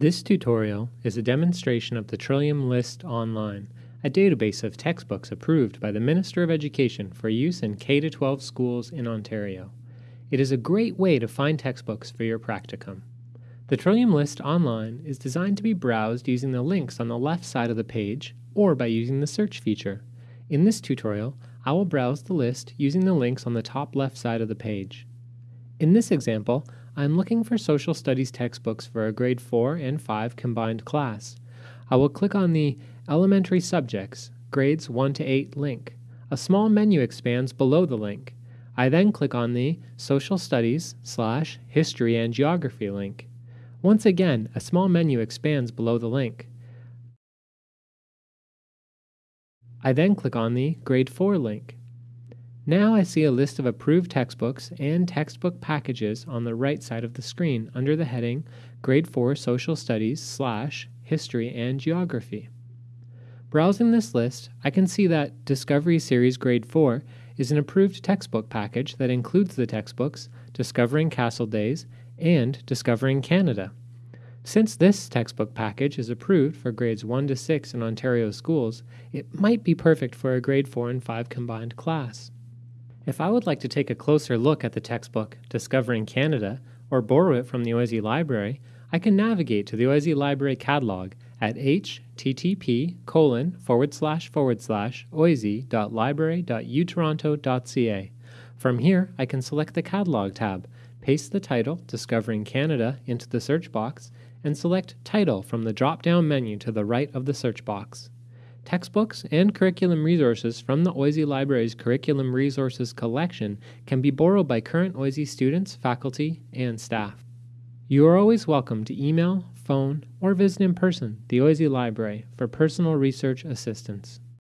This tutorial is a demonstration of the Trillium List Online, a database of textbooks approved by the Minister of Education for use in K 12 schools in Ontario. It is a great way to find textbooks for your practicum. The Trillium List Online is designed to be browsed using the links on the left side of the page or by using the search feature. In this tutorial, I will browse the list using the links on the top left side of the page. In this example, I am looking for social studies textbooks for a grade 4 and 5 combined class. I will click on the Elementary Subjects, Grades 1 to 8 link. A small menu expands below the link. I then click on the Social Studies slash History and Geography link. Once again, a small menu expands below the link. I then click on the Grade 4 link. Now I see a list of approved textbooks and textbook packages on the right side of the screen under the heading Grade 4 Social Studies slash History and Geography. Browsing this list, I can see that Discovery Series Grade 4 is an approved textbook package that includes the textbooks Discovering Castle Days and Discovering Canada. Since this textbook package is approved for grades 1 to 6 in Ontario schools, it might be perfect for a grade 4 and 5 combined class. If I would like to take a closer look at the textbook Discovering Canada or borrow it from the OISE Library, I can navigate to the OISE Library catalog at http colon forward slash forward slash oise.library.utoronto.ca. From here, I can select the Catalog tab, paste the title Discovering Canada into the search box, and select Title from the drop down menu to the right of the search box. Textbooks and curriculum resources from the OISE Library's Curriculum Resources collection can be borrowed by current OISE students, faculty, and staff. You are always welcome to email, phone, or visit in person the OISE Library for personal research assistance.